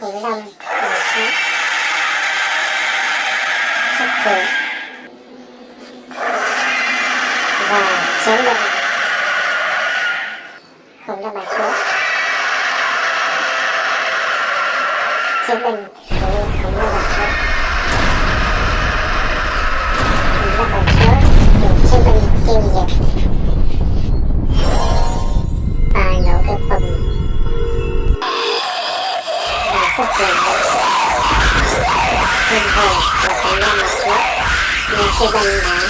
khủng long bò sát và chống lưng không long bài số chiến binh không khủng long bò và xuất hiện hung hồn và khủng long bò chúa nhưng chiến binh đã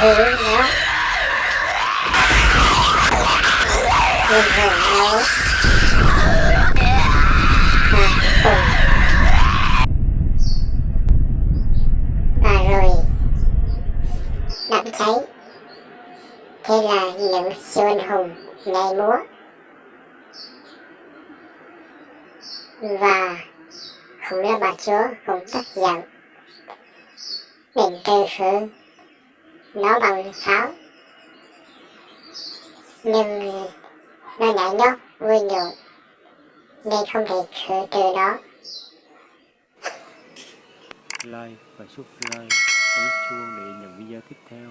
thứ nó hung hồn nấu và cùng và rồi đám cháy thế là những siêu anh hùng nhảy múa và không long bà chúa cũng tức giận định trừ khử nó bằng pháo? Nhưng nó nhảy nhót vui nhộn nên không thể khử trừ nó. Like và subscribe ấn chuông để nhận video tiếp theo.